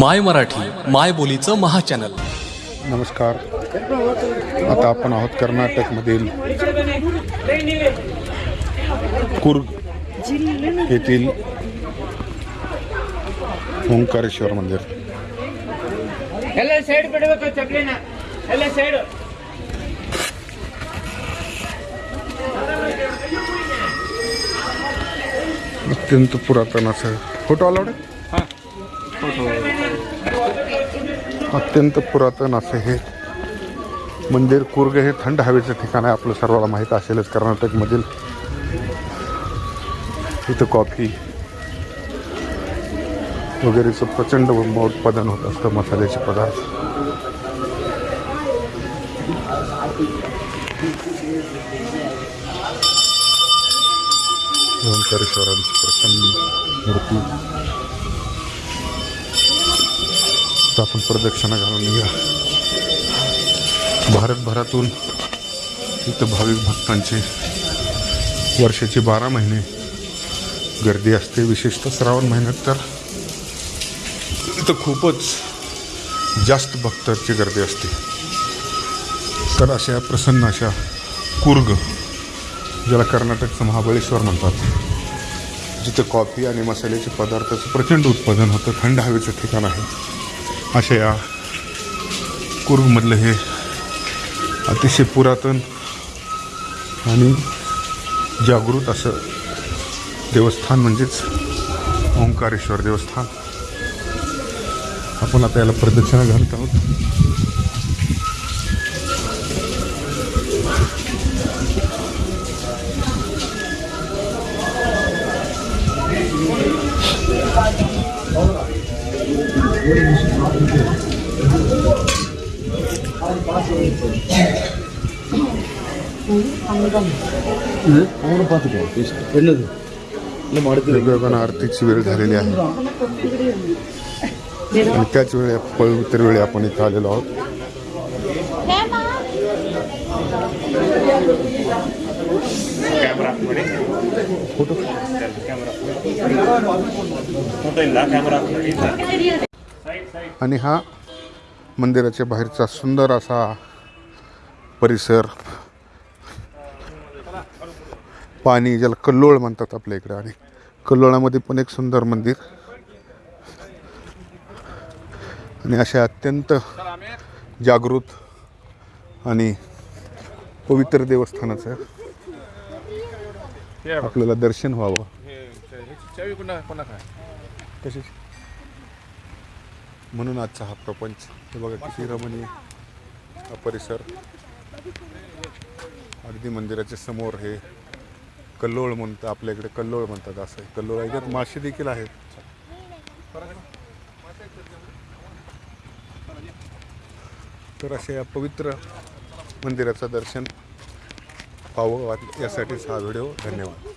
माय मराठी माय बोलीचं महाचॅनल. नमस्कार. आता आपण आहोत कर्नाटकमधील कुर्ग येथील ओंकारेश्वर मंदिर. अत्यंत पुरातन असं. फोटो आलावडे फोटो. अत्यंत पुरातन असं हे मंदिर कुर्ग हे थंड हवेचं ठिकाण आहे. आपलं सर्वांना माहीत असेलच. कर्नाटकमधील इथं कॉफी वगैरेचं प्रचंड उत्पादन होत असतं मसाल्याचे पदार्थ. ओंकारेश्वरांची प्रचंड मूर्ती. आता आपण प्रदक्षिणा घालून निघा. भारतभरातून इथं भाविक भक्तांची वर्षाचे बारा महिने गर्दी असते. विशेषतः श्रावण महिन्यात तर इथं खूपच जास्त भक्तांची गर्दी असते. तर अशा प्रसन्न अशा कुर्ग ज्याला कर्नाटकचं महाबळेश्वर म्हणतात जिथं कॉफी आणि मसाल्याचे पदार्थाचं प्रचंड उत्पादन होतं थंड हवेचं ठिकाण आहे. अशा या कुर्गमधलं हे अतिशय पुरातन आणि जागृत असं देवस्थान म्हणजेच ओंकारेश्वर देवस्थान. आपण आता याला प्रदक्षिणा घालत आहोत. என்னது இல்லை மடுத்து वेगवेगळ्या आरतीची वेळ झालेली आहे आणि त्याच वेळी पवित्र वेळी आपण इथं आलेलो आहोत आणि हा मंदिराच्या बाहेरचा सुंदर असा परिसर पाणी ज्याला कल्लोळ म्हणतात आपल्या इकडे आणि कल्लोळामध्ये पण एक सुंदर मंदिर आणि अशा अत्यंत जागृत आणि पवित्र देवस्थानाचं आपल्याला दर्शन व्हावं कशाची म्हणून आजचा हा प्रपंच. हे बघा किती रमणीय हा परिसर. अगदी मंदिराच्या समोर हे कल्लोळ म्हणतात आपल्या इकडे कल्लोळ म्हणतात असं. आहे कल्लोळ याच्यात मासे देखील आहेत. तर अशा या पवित्र मंदिराचं दर्शन पाहावं यासाठीच हा व्हिडिओ. धन्यवाद.